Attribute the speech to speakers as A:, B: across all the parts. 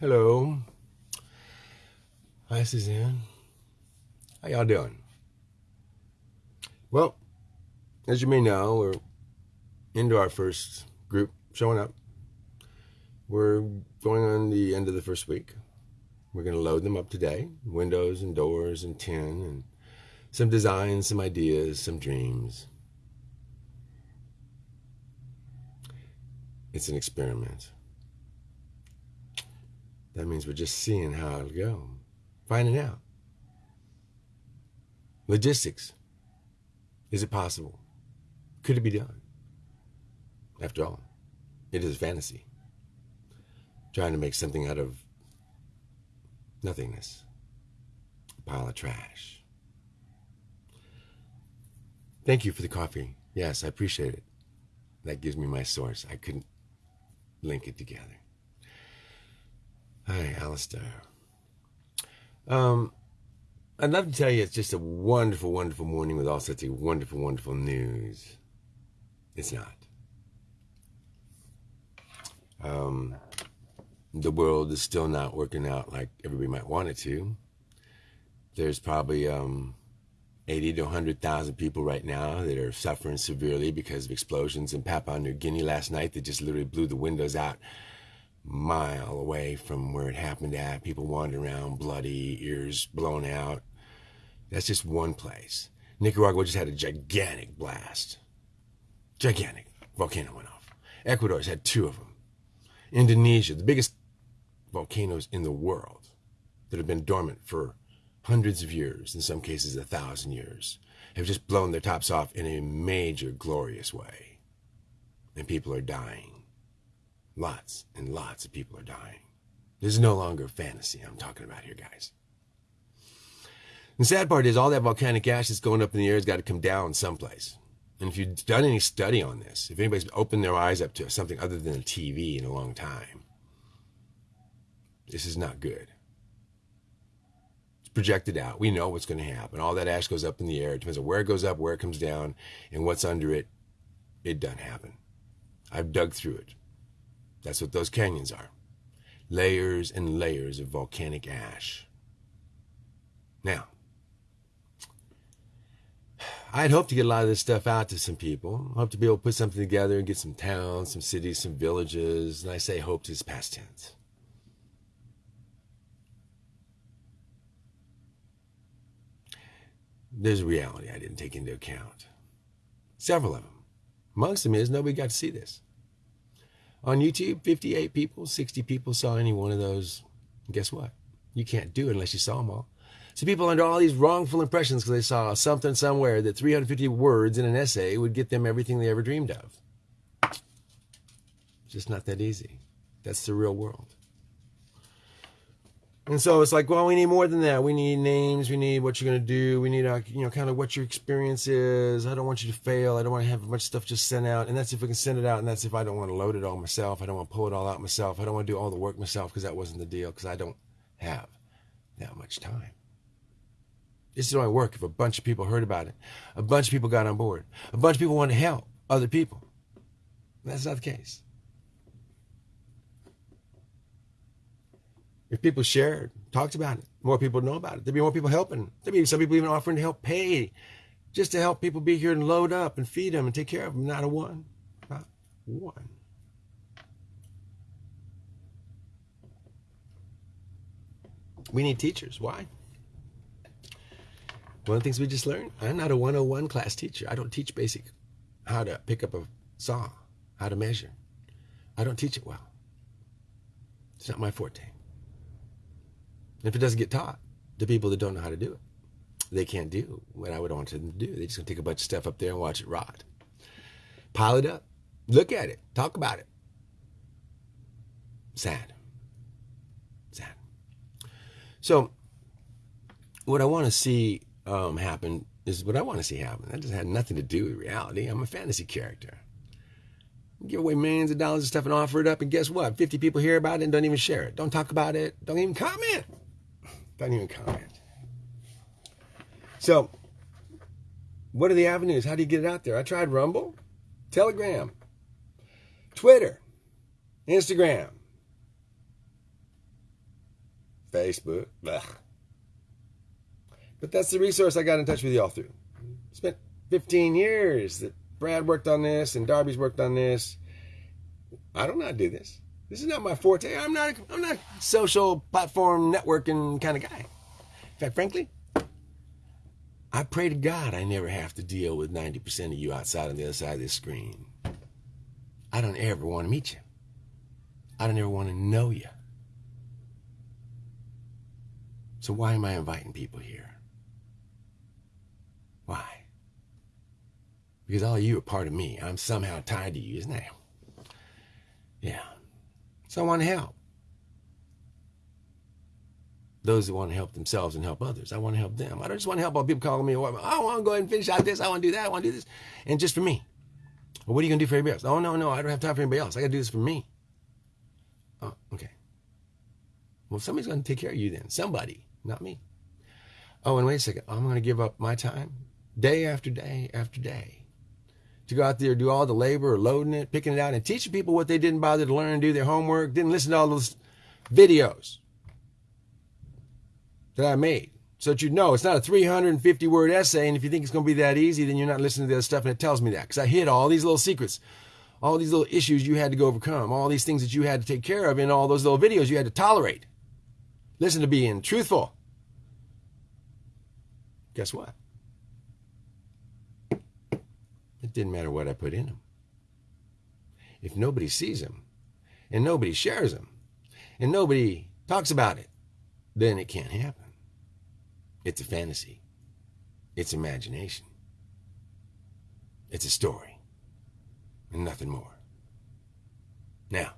A: Hello. Hi, Suzanne. How y'all doing? Well, as you may know, we're into our first group showing up. We're going on the end of the first week. We're going to load them up today windows and doors and tin and some designs, some ideas, some dreams. It's an experiment. That means we're just seeing how it'll go, finding out. Logistics. Is it possible? Could it be done? After all, it is fantasy. Trying to make something out of nothingness. A pile of trash. Thank you for the coffee. Yes, I appreciate it. That gives me my source. I couldn't link it together. Hi, Alistair. Um, I'd love to tell you it's just a wonderful, wonderful morning with all such a wonderful, wonderful news. It's not. Um, the world is still not working out like everybody might want it to. There's probably um, 80 to 100,000 people right now that are suffering severely because of explosions in Papua New Guinea last night that just literally blew the windows out mile away from where it happened at. People wandering around, bloody, ears blown out. That's just one place. Nicaragua just had a gigantic blast. Gigantic. Volcano went off. Ecuador's had two of them. Indonesia, the biggest volcanoes in the world that have been dormant for hundreds of years, in some cases a thousand years, have just blown their tops off in a major, glorious way. And people are dying. Lots and lots of people are dying. This is no longer fantasy I'm talking about here, guys. The sad part is all that volcanic ash that's going up in the air has got to come down someplace. And if you've done any study on this, if anybody's opened their eyes up to something other than a TV in a long time, this is not good. It's projected out. We know what's going to happen. All that ash goes up in the air. It depends on where it goes up, where it comes down, and what's under it. It doesn't happen. I've dug through it. That's what those canyons are. Layers and layers of volcanic ash. Now, I'd hope to get a lot of this stuff out to some people. Hope to be able to put something together and get some towns, some cities, some villages. And I say hope is past tense. There's a reality I didn't take into account. Several of them. Amongst them is nobody got to see this. On YouTube, 58 people, 60 people saw any one of those. And guess what? You can't do it unless you saw them all. So people under all these wrongful impressions because they saw something somewhere that 350 words in an essay would get them everything they ever dreamed of. Just not that easy. That's the real world. And so it's like, well, we need more than that. We need names. We need what you're going to do. We need, uh, you know, kind of what your experience is. I don't want you to fail. I don't want to have a bunch of stuff just sent out. And that's if we can send it out. And that's if I don't want to load it all myself. I don't want to pull it all out myself. I don't want to do all the work myself because that wasn't the deal because I don't have that much time. This is only work if a bunch of people heard about it. A bunch of people got on board. A bunch of people want to help other people. That's not the case. If people shared, talked about it, more people know about it. There'd be more people helping. There'd be some people even offering to help pay just to help people be here and load up and feed them and take care of them. Not a one. Not one. We need teachers. Why? One of the things we just learned, I'm not a 101 class teacher. I don't teach basic how to pick up a saw, how to measure. I don't teach it well. It's not my forte. If it doesn't get taught to people that don't know how to do it, they can't do what I would want them to do. They're just gonna take a bunch of stuff up there and watch it rot. Pile it up, look at it, talk about it. Sad. Sad. So, what I want to see um, happen is what I want to see happen. That just had nothing to do with reality. I'm a fantasy character. Give away millions of dollars of stuff and offer it up, and guess what? 50 people hear about it and don't even share it. Don't talk about it. Don't even comment. I don't even comment. So, what are the avenues? How do you get it out there? I tried Rumble, Telegram, Twitter, Instagram, Facebook. But that's the resource I got in touch with y'all through. Spent 15 years that Brad worked on this and Darby's worked on this. I don't know how to do this. This is not my forte. I'm not. I'm not a social platform networking kind of guy. In fact, frankly, I pray to God I never have to deal with 90% of you outside on the other side of this screen. I don't ever want to meet you. I don't ever want to know you. So why am I inviting people here? Why? Because all of you are part of me. I'm somehow tied to you, isn't that? Yeah. So I want to help. Those that want to help themselves and help others. I want to help them. I don't just want to help all people calling me. Oh, I want to go ahead and finish out this. I want to do that. I want to do this. And just for me. Well, what are you going to do for everybody else? Oh, no, no. I don't have time for anybody else. I got to do this for me. Oh, okay. Well, somebody's going to take care of you then. Somebody, not me. Oh, and wait a second. I'm going to give up my time day after day after day to go out there, do all the labor, loading it, picking it out, and teaching people what they didn't bother to learn, and do their homework, didn't listen to all those videos that I made. So that you know it's not a 350 word essay, and if you think it's going to be that easy, then you're not listening to the other stuff, and it tells me that because I hid all these little secrets, all these little issues you had to go overcome, all these things that you had to take care of in all those little videos you had to tolerate. Listen to being truthful. Guess what? It didn't matter what I put in them. If nobody sees them, and nobody shares them, and nobody talks about it, then it can't happen. It's a fantasy. It's imagination. It's a story. And nothing more. Now,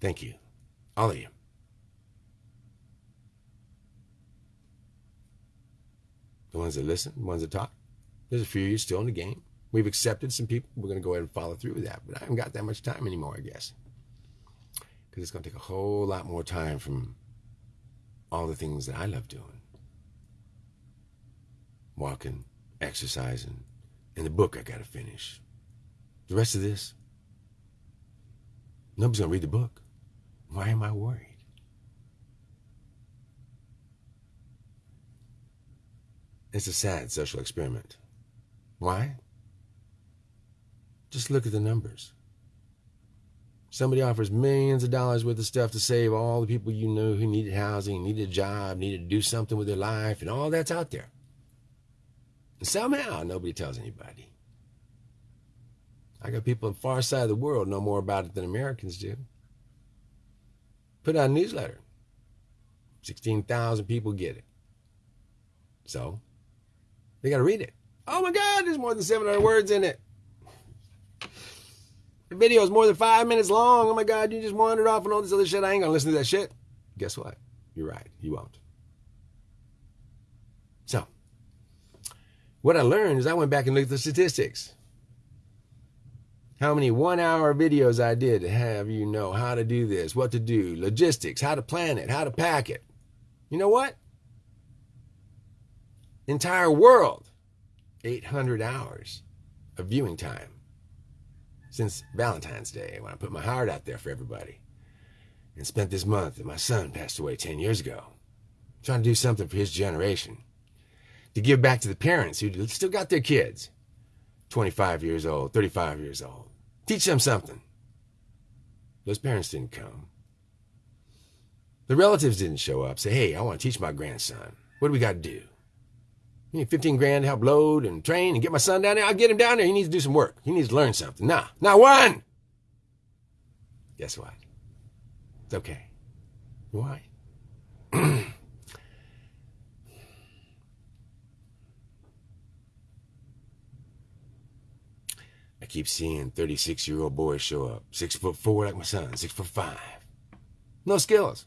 A: thank you, all of you. The ones that listen, the ones that talk. There's a few of you still in the game. We've accepted some people. We're going to go ahead and follow through with that. But I haven't got that much time anymore, I guess. Because it's going to take a whole lot more time from all the things that I love doing walking, exercising, and the book I got to finish. The rest of this, nobody's going to read the book. Why am I worried? It's a sad social experiment. Why? Just look at the numbers. Somebody offers millions of dollars worth of stuff to save all the people you know who needed housing, needed a job, needed to do something with their life, and all that's out there. And somehow nobody tells anybody. I got people on the far side of the world know more about it than Americans do. Put out a newsletter. 16,000 people get it. So, they got to read it. Oh my God, there's more than 700 words in it. The video is more than five minutes long. Oh my God, you just wandered off and all this other shit. I ain't gonna listen to that shit. Guess what? You're right. You won't. So, what I learned is I went back and looked at the statistics. How many one hour videos I did to have you know how to do this, what to do, logistics, how to plan it, how to pack it. You know what? Entire world, 800 hours of viewing time since Valentine's Day when I put my heart out there for everybody. And spent this month that my son passed away 10 years ago, trying to do something for his generation. To give back to the parents who still got their kids, 25 years old, 35 years old. Teach them something. Those parents didn't come. The relatives didn't show up. Say, hey, I want to teach my grandson. What do we got to do? You need 15 grand to help load and train and get my son down there. I'll get him down there. He needs to do some work. He needs to learn something. Nah, not one. Guess what? It's okay. Why? I keep seeing 36 year old boys show up. Six foot four like my son, six foot five. No skills.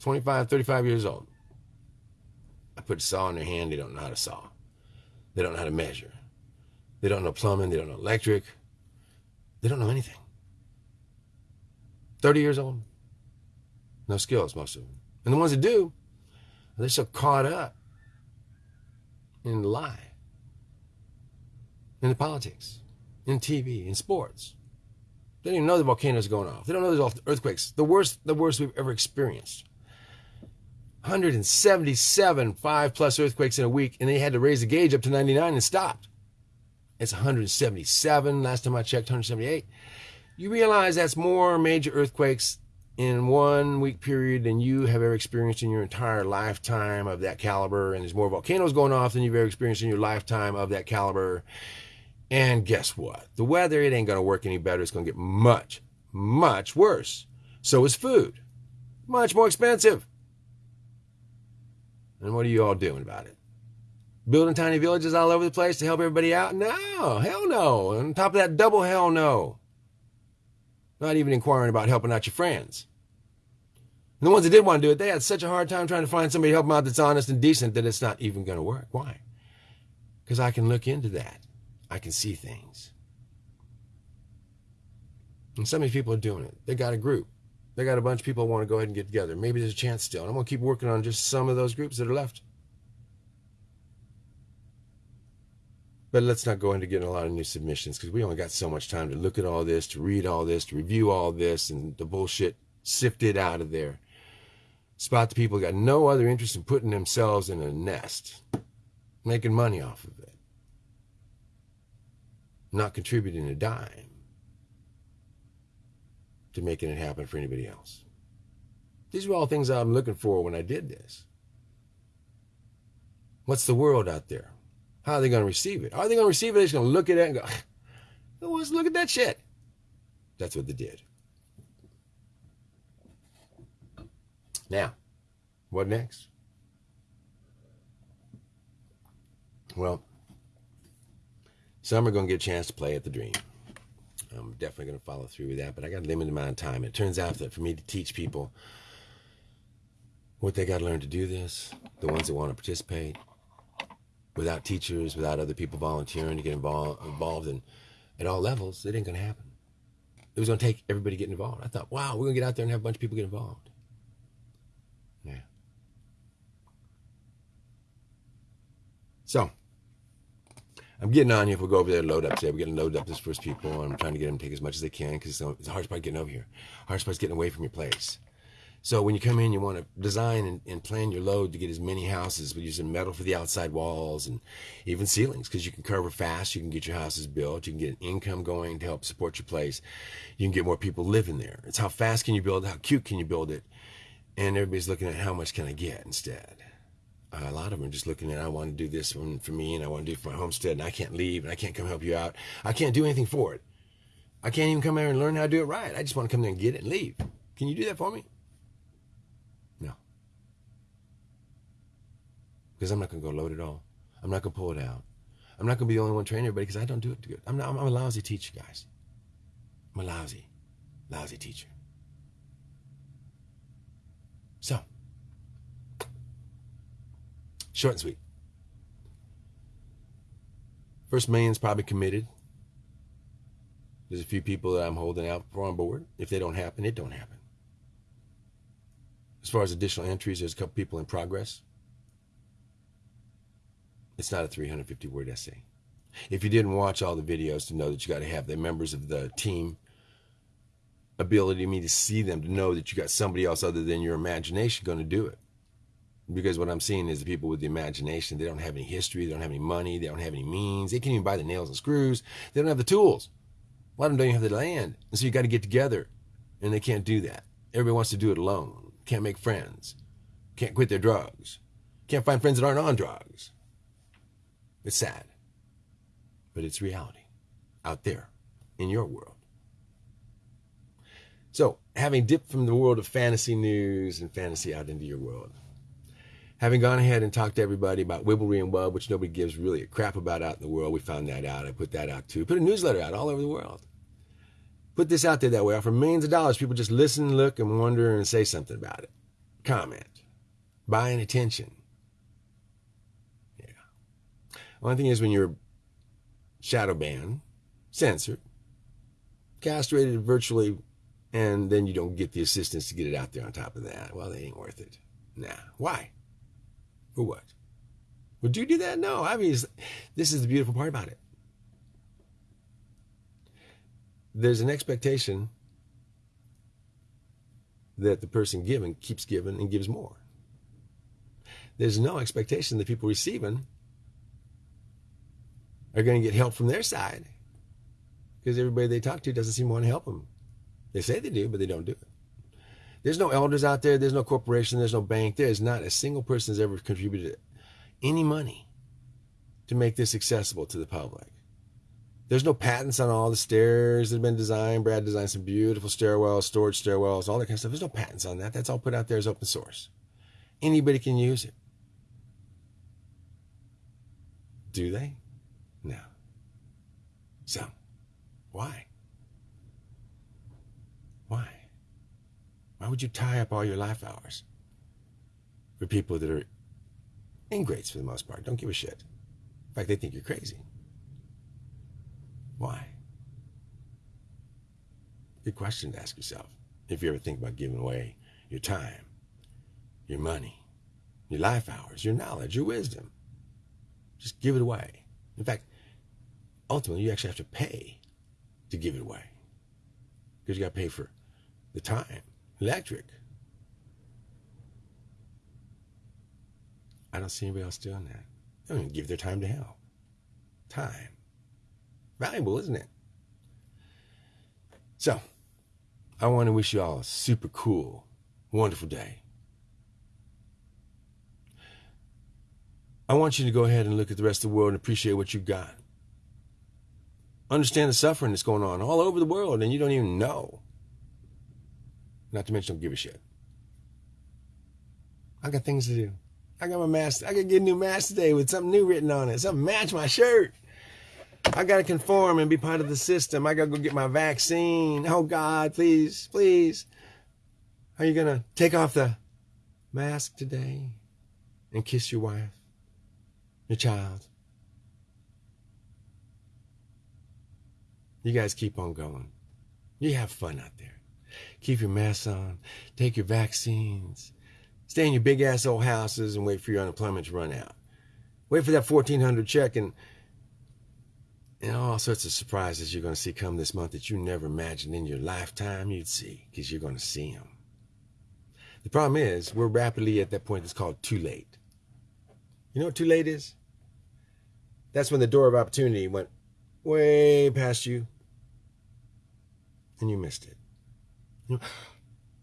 A: 25, 35 years old. Put a saw in their hand, they don't know how to saw. They don't know how to measure. They don't know plumbing, they don't know electric. They don't know anything. 30 years old. No skills, most of them. And the ones that do, they're so caught up in the lie, in the politics, in TV, in sports. They don't even know the volcanoes going off. They don't know there's earthquakes. The worst, the worst we've ever experienced. 177 five plus earthquakes in a week, and they had to raise the gauge up to 99 and stopped. It's 177. Last time I checked, 178. You realize that's more major earthquakes in one week period than you have ever experienced in your entire lifetime of that caliber. And there's more volcanoes going off than you've ever experienced in your lifetime of that caliber. And guess what? The weather, it ain't going to work any better. It's going to get much, much worse. So is food. Much more expensive. And what are you all doing about it? Building tiny villages all over the place to help everybody out? No, hell no. On top of that, double hell no. Not even inquiring about helping out your friends. And the ones that did want to do it, they had such a hard time trying to find somebody to help them out that's honest and decent that it's not even going to work. Why? Because I can look into that. I can see things. And so many people are doing it. They got a group. They got a bunch of people who want to go ahead and get together. Maybe there's a chance still. And I'm going to keep working on just some of those groups that are left. But let's not go into getting a lot of new submissions because we only got so much time to look at all this, to read all this, to review all this, and the bullshit sifted out of there. Spot the people who got no other interest in putting themselves in a nest, making money off of it, not contributing a dime to making it happen for anybody else. These are all things I'm looking for when I did this. What's the world out there? How are they going to receive it? Are they going to receive it? They're just going to look at it and go, Who wants to look at that shit? That's what they did. Now, what next? Well, some are going to get a chance to play at the dream. I'm definitely going to follow through with that, but I got a limited amount of time. It turns out that for me to teach people what they got to learn to do this, the ones that want to participate, without teachers, without other people volunteering to get involved, involved in, at all levels, it ain't going to happen. It was going to take everybody getting involved. I thought, wow, we're going to get out there and have a bunch of people get involved. Yeah. So, I'm getting on you if we go over there load up today. We're getting loaded up this first people, I'm trying to get them to take as much as they can because it's the hardest part getting over here. Hardest part is getting away from your place. So when you come in, you want to design and, and, plan your load to get as many houses with using metal for the outside walls and even ceilings because you can cover fast. You can get your houses built. You can get an income going to help support your place. You can get more people living there. It's how fast can you build it? How cute can you build it? And everybody's looking at how much can I get instead. A lot of them just looking at I want to do this one for me and I want to do it for my homestead and I can't leave and I can't come help you out. I can't do anything for it. I can't even come here and learn how to do it right. I just want to come there and get it and leave. Can you do that for me? No. Because I'm not going to go load it all. I'm not going to pull it out. I'm not going to be the only one training everybody because I don't do it good. I'm, not, I'm a lousy teacher, guys. I'm a lousy, lousy teacher. So, short and sweet. First million's probably committed. There's a few people that I'm holding out for on board. If they don't happen, it don't happen. As far as additional entries, there's a couple people in progress. It's not a 350 word essay. If you didn't watch all the videos to know that you got to have the members of the team ability me to see them to know that you got somebody else other than your imagination going to do it. Because what I'm seeing is the people with the imagination, they don't have any history, they don't have any money, they don't have any means, they can't even buy the nails and screws, they don't have the tools. A lot of them don't even have the land. And so you got to get together, and they can't do that. Everybody wants to do it alone, can't make friends, can't quit their drugs, can't find friends that aren't on drugs. It's sad, but it's reality out there in your world. So, having dipped from the world of fantasy news and fantasy out into your world, having gone ahead and talked to everybody about Wibblery and Wub, which nobody gives really a crap about out in the world, we found that out. I put that out too. Put a newsletter out all over the world. Put this out there that way. Offer millions of dollars. People just listen, look, and wonder and say something about it. Comment. Buying attention. Yeah. One thing is when you're shadow banned, censored, castrated virtually, and then you don't get the assistance to get it out there on top of that. Well, they ain't worth it. Nah. Why? For what? Would you do that? No. I mean, this is the beautiful part about it. there's an expectation that the person giving keeps giving and gives more. There's no expectation that people receiving are going to get help from their side because everybody they talk to doesn't seem to want to help them. They say they do, but they don't do it. There's no elders out there. There's no corporation. There's no bank. There is not a single person has ever contributed any money to make this accessible to the public. There's no patents on all the stairs that have been designed. Brad designed some beautiful stairwells, storage stairwells, all that kind of stuff. There's no patents on that. That's all put out there as open source. Anybody can use it. Do they? No. So? Why? Why would you tie up all your life hours for people that are ingrates for the most part? Don't give a shit. In fact, they think you're crazy. Why? Good question to ask yourself if you ever think about giving away your time, your money, your life hours, your knowledge, your wisdom. Just give it away. In fact, ultimately, you actually have to pay to give it away because you got to pay for the time, electric. I don't see anybody else doing that. They don't even give their time to hell. Time valuable, isn't it? So, I want to wish you all a super cool, wonderful day. I want you to go ahead and look at the rest of the world and appreciate what you've got. Understand the suffering that's going on all over the world and you don't even know. Not to mention, don't give a shit. I got things to do. I got my mask. I got to get a new mask today with something new written on it. Something match my shirt. I got to conform and be part of the system. I got to go get my vaccine. Oh, God, please, please. Are you going to take off the mask today and kiss your wife, your child? You guys keep on going. You have fun out there. Keep your masks on. Take your vaccines. Stay in your big ass old houses and wait for your unemployment to run out. Wait for that 1400 check and and all sorts of surprises you're going to see come this month that you never imagined in your lifetime you'd see because you're going to see them. The problem is we're rapidly at that point that's called too late. You know what too late is? That's when the door of opportunity went way past you and you missed it.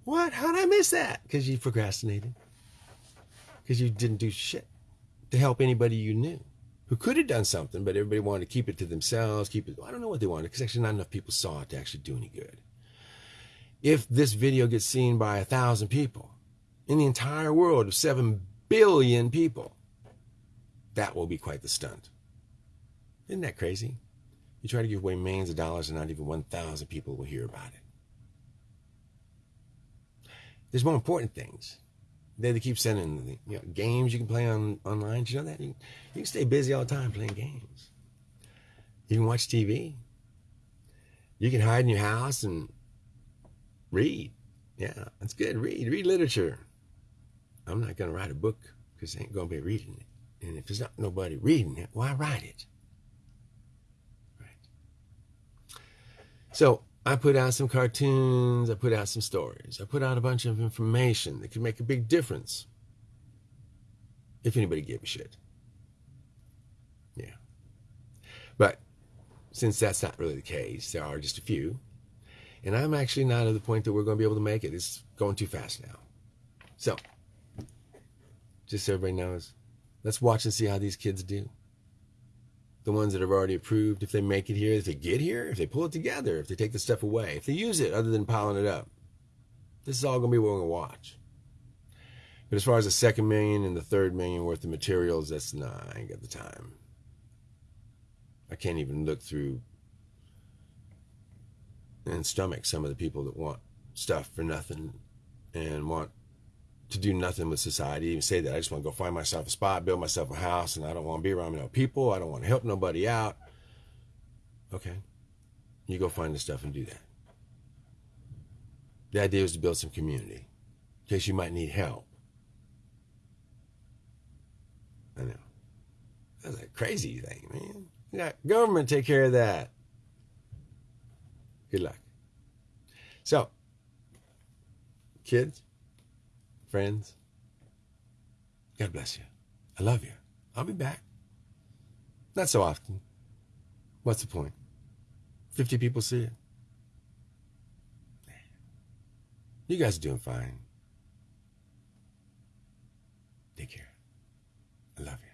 A: What? How did I miss that? Because you procrastinated. Because you didn't do shit to help anybody you knew who could have done something, but everybody wanted to keep it to themselves, keep it. I don't know what they wanted because actually not enough people saw it to actually do any good. If this video gets seen by a thousand people in the entire world of seven billion people, that will be quite the stunt. Isn't that crazy? You try to give away millions of dollars and not even 1,000 people will hear about it. There's more important things. They, keep sending you know, games you can play on online. You know that? You, you can stay busy all the time playing games. You can watch TV. You can hide in your house and read. Yeah, that's good. Read. Read literature. I'm not going to write a book because I ain't going to be reading it. And if there's not nobody reading it, why write it? Right. So I put out some cartoons, I put out some stories, I put out a bunch of information that could make a big difference. If anybody gave a shit. Yeah. But since that's not really the case, there are just a few. And I'm actually not at the point that we're going to be able to make it. It's going too fast now. So, just so everybody knows, let's watch and see how these kids do the ones that have already approved, if they make it here, if they get here, if they pull it together, if they take the stuff away, if they use it other than piling it up. This is all going to be what we're going to watch. But as far as the second million and the third million worth of materials, that's nah, I ain't got the time. I can't even look through and stomach some of the people that want stuff for nothing and want to do nothing with society. Even say that I just want to go find myself a spot, build myself a house, and I don't want to be around no people. I don't want to help nobody out. Okay, you go find the stuff and do that. The idea was to build some community in case you might need help. I know. That's a crazy thing, man. You got government take care of that. Good luck. So, kids, friends, God bless you. I love you. I'll be back. Not so often. What's the point? 50 people see it. You guys are doing fine. Take care. I love you.